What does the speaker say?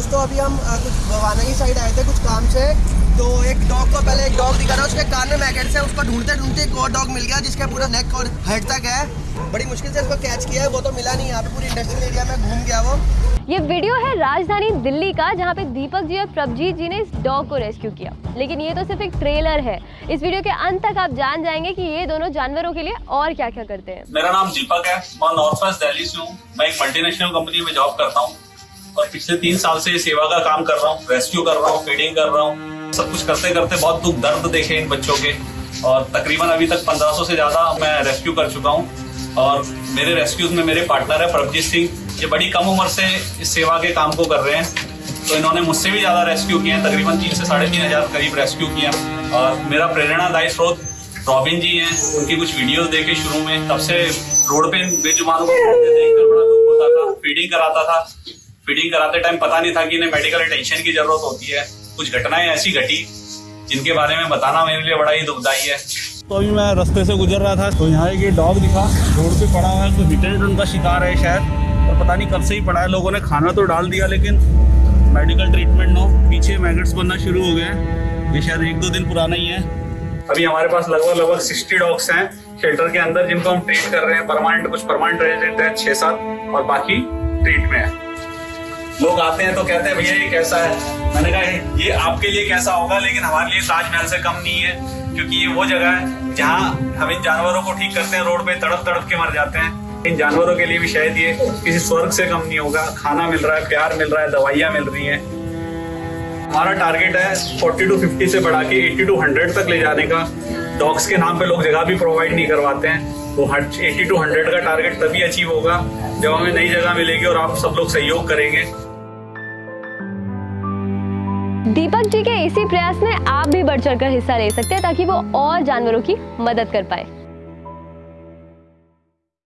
दोस्तों अभी हम कुछ भवाना की साइड आए थे कुछ काम से। तो एक डॉग को पहले एक डॉग दिखा था उसके कान में मैकेट्स है उसको ढूंढते ढूंढते एक और डॉग मिल गया जिसका पूरा नेक और हेड तक है। बड़ी मुश्किल से इसको कैच किया है वो तो मिला नहीं यहाँ पे पूरी इंडस्ट्रियल एरिया में घूम गया वो। ये वीडियो है राजधानी दिल्ली का जहाँ पे दीपक जी और प्रभजीत जी ने इस डॉग को रेस्क्यू किया। लेकिन ये तो सिर्फ़ एक ट्रेलर है। इस वीडियो के अंत तक आप जान जाएँगे कि ये दोनों जानवरों के लिए और क्या क्या करते हैं। मेरा नाम दीपक है मैं नॉर्थ वेस्ट दिल्ली से हूँ। मैं एक मल्टीनेशनल कंपनी में जॉब करता हूँ। और पिछले तीन साल से सेवा का काम कर रहा हूँ रेस्क्यू कर रहा हूँ फीडिंग कर रहा हूँ। सब कुछ करते करते बहुत दुख, दर्द देखे इन बच्चों के। और तकरीबन अभी तक 1500 से ज़्यादा मैं रेस्क्यू कर चुका हूँ। और मेरे रेस्क्यूज में मेरे पार्टनर है प्रभजीत सिंह। ये बड़ी कम उम्र से इस सेवा के काम को कर रहे हैं। तो इन्होंने मुझसे भी ज़्यादा रेस्क्यू किए हैं, तकरीबन तीन से साढ़े तीन हज़ार करीब रेस्क्यू हैं। और मेरा प्रेरणादायी स्रोत रॉबिन जी हैं, उनकी कुछ वीडियोस देखे शुरू में। तब से रोड पे बेजुबानों फीडिंग कराता था। फीडिंग कराते टाइम पता नहीं था कि इन्हें मेडिकल अटेंशन की ज़रूरत होती है। कुछ घटनाएँ ऐसी घटी जिनके बारे में बताना मेरे लिए बड़ा ही दुखदायी है। तो अभी मैं रास्ते से गुजर रहा था तो यहाँ एक डॉग दिखा। रोड पे पड़ा हुआ है कोई हिट एंड का शिकार है शायद। और पता नहीं कब से ही पड़ा है। लोगों ने खाना तो डाल दिया लेकिन मेडिकल ट्रीटमेंट नो। पीछे मैगट्स बनना शुरू हो गए। हैं ये शायद एक दो दिन पुराना ही है। अभी हमारे पास लगभग लगभग सिक्सटी डॉग्स हैं। शेल्टर के अंदर जिनको हम ट्रीट कर रहे हैं परमानेंट कुछ परमानेंट रेजिडेंट है छह सात और बाकी ट्रीट में है। लोग आते हैं तो कहते हैं, भैया, ये कैसा है? मैंने कहा, ये आपके लिए कैसा होगा, लेकिन हमारे लिए ताजमहल से कम नहीं है, क्योंकि ये वो जगह है जहाँ हम इन जानवरों को ठीक करते हैं, रोड पे तड़प तड़प के मर जाते हैं। इन जानवरों के लिए भी शायद ये किसी स्वर्ग से कम नहीं होगा। खाना मिल रहा है, प्यार मिल रहा है, दवाइयाँ मिल रही हैं। हमारा टारगेट है 40 टू 50 से बढ़ा के 80 टू 100 तक ले जाने का। डॉग्स के नाम पे लोग जगह भी प्रोवाइड नहीं करवाते हैं। तो 80 टू 100 का टारगेट तभी अचीव होगा जब हमें नई जगह मिलेगी और आप सब लोग सहयोग करेंगे। दीपक जी के इसी प्रयास में आप भी बढ़ चढ़कर हिस्सा ले सकते हैं ताकि वो और जानवरों की मदद कर पाए।